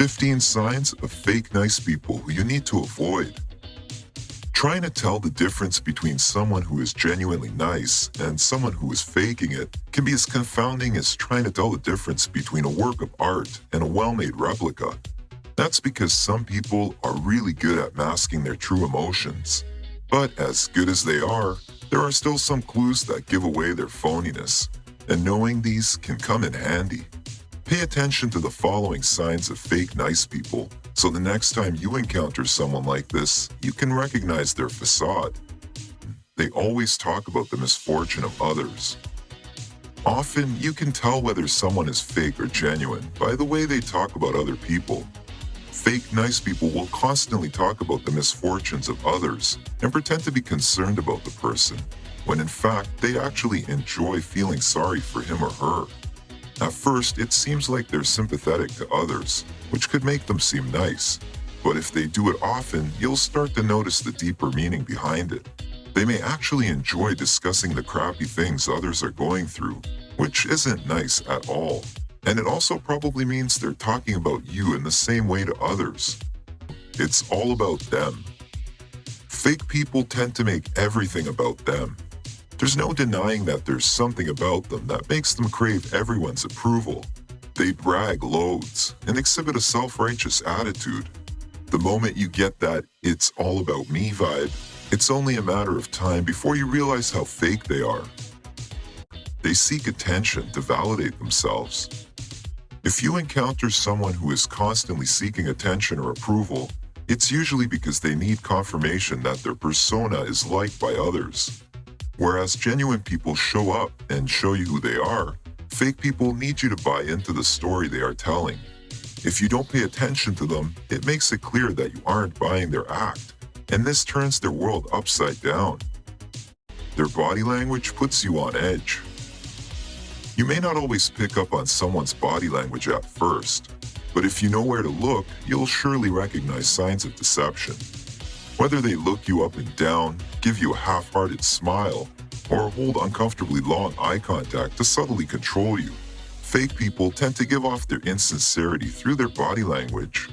15 signs of fake nice people who you need to avoid. Trying to tell the difference between someone who is genuinely nice and someone who is faking it can be as confounding as trying to tell the difference between a work of art and a well-made replica. That's because some people are really good at masking their true emotions. But as good as they are, there are still some clues that give away their phoniness, and knowing these can come in handy. Pay attention to the following signs of fake nice people so the next time you encounter someone like this, you can recognize their facade. They always talk about the misfortune of others. Often, you can tell whether someone is fake or genuine by the way they talk about other people. Fake nice people will constantly talk about the misfortunes of others and pretend to be concerned about the person, when in fact they actually enjoy feeling sorry for him or her. At first, it seems like they're sympathetic to others, which could make them seem nice. But if they do it often, you'll start to notice the deeper meaning behind it. They may actually enjoy discussing the crappy things others are going through, which isn't nice at all. And it also probably means they're talking about you in the same way to others. It's all about them. Fake people tend to make everything about them, there's no denying that there's something about them that makes them crave everyone's approval. They brag loads and exhibit a self-righteous attitude. The moment you get that it's all about me vibe, it's only a matter of time before you realize how fake they are. They seek attention to validate themselves. If you encounter someone who is constantly seeking attention or approval, it's usually because they need confirmation that their persona is liked by others. Whereas genuine people show up and show you who they are, fake people need you to buy into the story they are telling. If you don't pay attention to them, it makes it clear that you aren't buying their act, and this turns their world upside down. Their body language puts you on edge. You may not always pick up on someone's body language at first, but if you know where to look, you'll surely recognize signs of deception. Whether they look you up and down, give you a half-hearted smile, or hold uncomfortably long eye contact to subtly control you, fake people tend to give off their insincerity through their body language.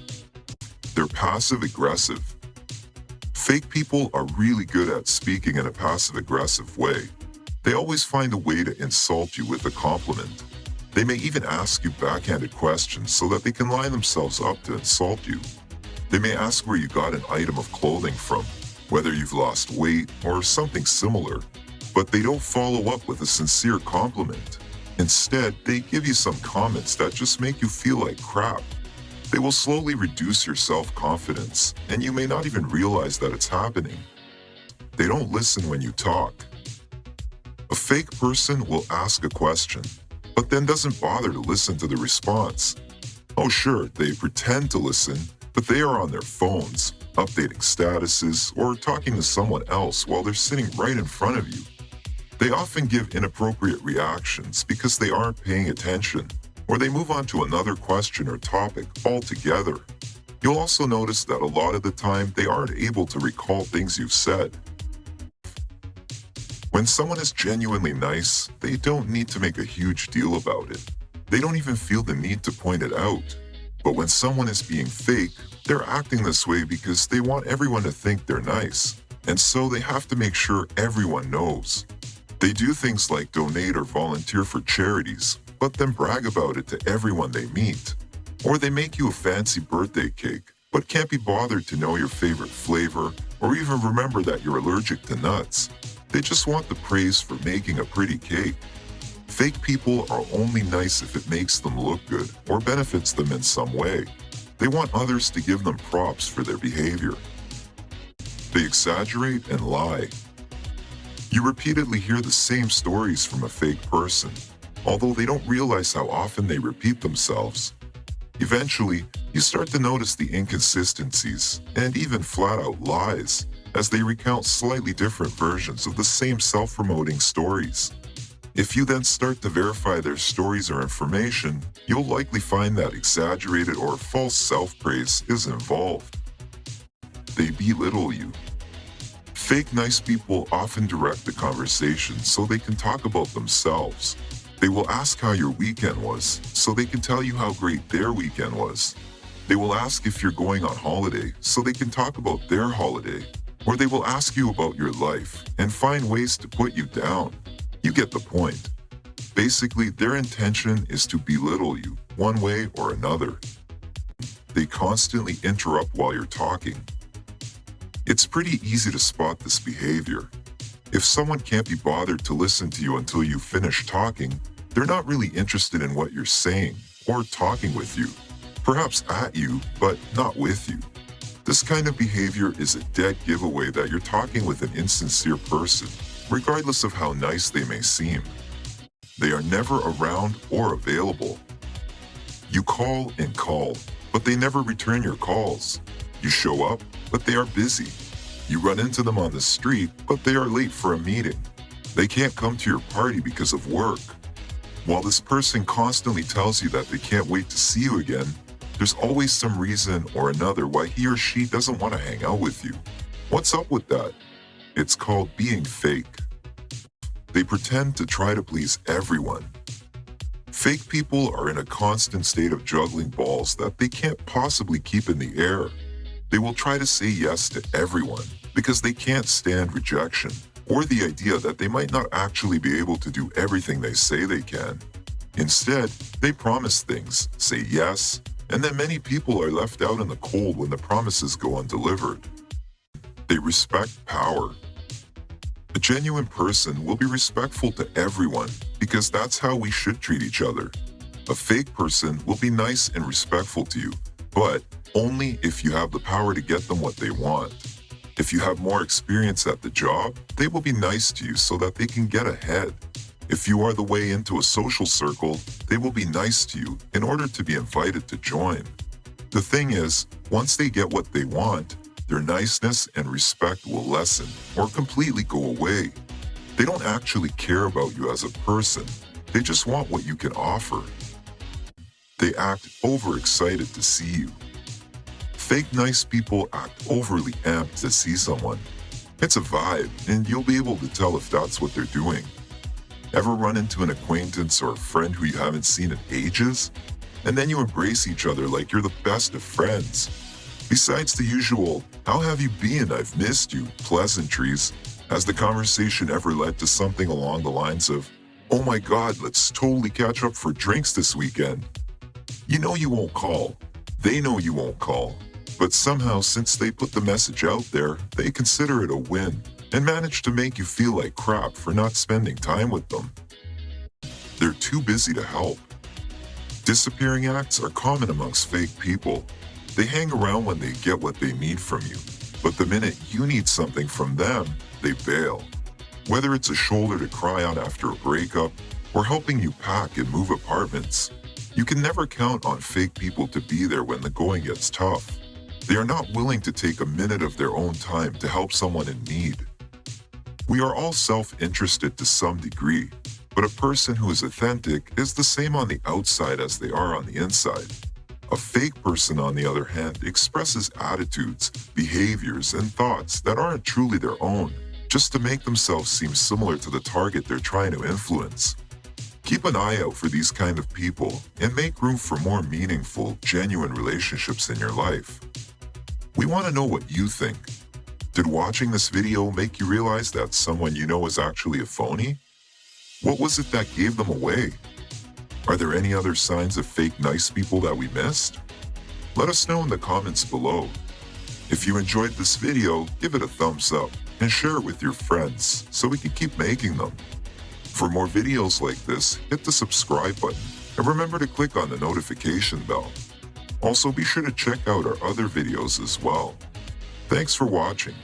They're passive-aggressive. Fake people are really good at speaking in a passive-aggressive way. They always find a way to insult you with a compliment. They may even ask you backhanded questions so that they can line themselves up to insult you. They may ask where you got an item of clothing from, whether you've lost weight or something similar, but they don't follow up with a sincere compliment. Instead, they give you some comments that just make you feel like crap. They will slowly reduce your self-confidence, and you may not even realize that it's happening. They don't listen when you talk. A fake person will ask a question, but then doesn't bother to listen to the response. Oh sure, they pretend to listen, but they are on their phones, updating statuses, or talking to someone else while they're sitting right in front of you. They often give inappropriate reactions because they aren't paying attention, or they move on to another question or topic altogether. You'll also notice that a lot of the time they aren't able to recall things you've said. When someone is genuinely nice, they don't need to make a huge deal about it. They don't even feel the need to point it out. But when someone is being fake, they're acting this way because they want everyone to think they're nice. And so they have to make sure everyone knows. They do things like donate or volunteer for charities, but then brag about it to everyone they meet. Or they make you a fancy birthday cake, but can't be bothered to know your favorite flavor or even remember that you're allergic to nuts. They just want the praise for making a pretty cake. Fake people are only nice if it makes them look good or benefits them in some way. They want others to give them props for their behavior. They exaggerate and lie. You repeatedly hear the same stories from a fake person, although they don't realize how often they repeat themselves. Eventually, you start to notice the inconsistencies and even flat-out lies as they recount slightly different versions of the same self-promoting stories. If you then start to verify their stories or information, you'll likely find that exaggerated or false self-praise is involved. They belittle you. Fake nice people often direct the conversation so they can talk about themselves. They will ask how your weekend was so they can tell you how great their weekend was. They will ask if you're going on holiday so they can talk about their holiday. Or they will ask you about your life and find ways to put you down. You get the point. Basically, their intention is to belittle you one way or another. They constantly interrupt while you're talking. It's pretty easy to spot this behavior. If someone can't be bothered to listen to you until you finish talking, they're not really interested in what you're saying or talking with you. Perhaps at you, but not with you. This kind of behavior is a dead giveaway that you're talking with an insincere person, regardless of how nice they may seem. They are never around or available. You call and call, but they never return your calls. You show up, but they are busy. You run into them on the street, but they are late for a meeting. They can't come to your party because of work. While this person constantly tells you that they can't wait to see you again, there's always some reason or another why he or she doesn't want to hang out with you. What's up with that? It's called being fake. They pretend to try to please everyone. Fake people are in a constant state of juggling balls that they can't possibly keep in the air. They will try to say yes to everyone because they can't stand rejection or the idea that they might not actually be able to do everything they say they can. Instead, they promise things, say yes, and then many people are left out in the cold when the promises go undelivered. They respect power. A genuine person will be respectful to everyone because that's how we should treat each other. A fake person will be nice and respectful to you, but only if you have the power to get them what they want. If you have more experience at the job, they will be nice to you so that they can get ahead. If you are the way into a social circle, they will be nice to you in order to be invited to join. The thing is, once they get what they want, their niceness and respect will lessen or completely go away. They don't actually care about you as a person. They just want what you can offer. They act overexcited to see you. Fake nice people act overly amped to see someone. It's a vibe, and you'll be able to tell if that's what they're doing. Ever run into an acquaintance or a friend who you haven't seen in ages? And then you embrace each other like you're the best of friends. Besides the usual, how have you been, I've missed you, pleasantries, has the conversation ever led to something along the lines of, oh my god, let's totally catch up for drinks this weekend? You know you won't call. They know you won't call. But somehow, since they put the message out there, they consider it a win and manage to make you feel like crap for not spending time with them. They're too busy to help. Disappearing acts are common amongst fake people. They hang around when they get what they need from you, but the minute you need something from them, they bail. Whether it's a shoulder to cry on after a breakup or helping you pack and move apartments, you can never count on fake people to be there when the going gets tough. They are not willing to take a minute of their own time to help someone in need. We are all self-interested to some degree, but a person who is authentic is the same on the outside as they are on the inside. A fake person, on the other hand, expresses attitudes, behaviors, and thoughts that aren't truly their own, just to make themselves seem similar to the target they're trying to influence. Keep an eye out for these kind of people and make room for more meaningful, genuine relationships in your life. We want to know what you think. Did watching this video make you realize that someone you know is actually a phony? What was it that gave them away? Are there any other signs of fake nice people that we missed? Let us know in the comments below. If you enjoyed this video, give it a thumbs up and share it with your friends so we can keep making them. For more videos like this, hit the subscribe button and remember to click on the notification bell. Also be sure to check out our other videos as well. Thanks for watching.